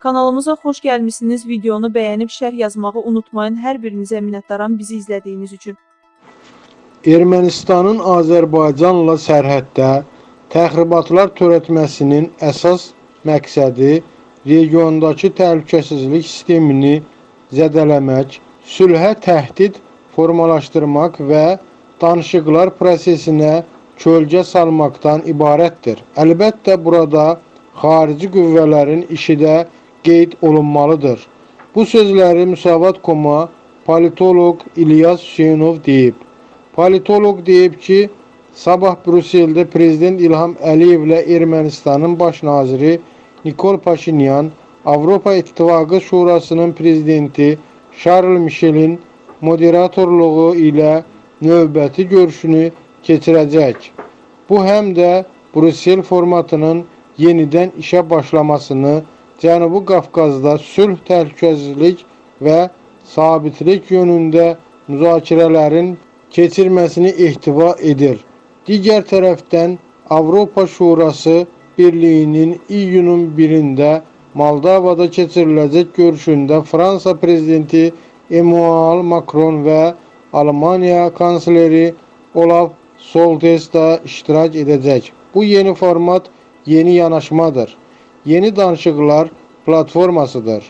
Kanalımıza xoş gəlmisiniz. Videonu bəyənib şərh yazmağı unutmayın. Hər birinizə minnətdaram bizi izlədiyiniz üçün. Ermənistanın Azərbaycanla sərhəddə təxribatlar törətməsinin əsas məqsədi regiondakı təhlükəsizlik sistemini zədələmək, sülhə təhdid formalaşdırmaq və danışıqlar prosesinə kölgə salmaqdan ibarətdir. Əlbəttə burada xarici qüvvələrin işi də qeyd olunmalıdır. Bu sözləri Müsavat.com-a politoloq İlyas Hüseynov deyib. Politoloq deyib ki, sabah Brüsseldə Prezident İlham Əliyevlə Ermənistanın baş naziri Nikol Paşinyan, Avropa İttifaqı Şurasının prezidenti Charles Michelin moderatorluğu ilə növbəti görüşünü keçirəcək. Bu həm də Brüssel formatının yenidən işə başlamasını, Cənubi Qafqazda sülh, təhlükəsizlik və sabitlik yönündə müzakirələrin keçirməsini ehtiva edir. Digər tərəfdən Avropa Şurası Birliyinin iyunun 1-də Moldovada keçiriləcək görüşündə Fransa prezidenti Emmanuel Macron və Almaniya kansleri Olaf Scholz da iştirak edəcək. Bu yeni format yeni yanaşmadır. Yeni danışıqlar platformasıdır.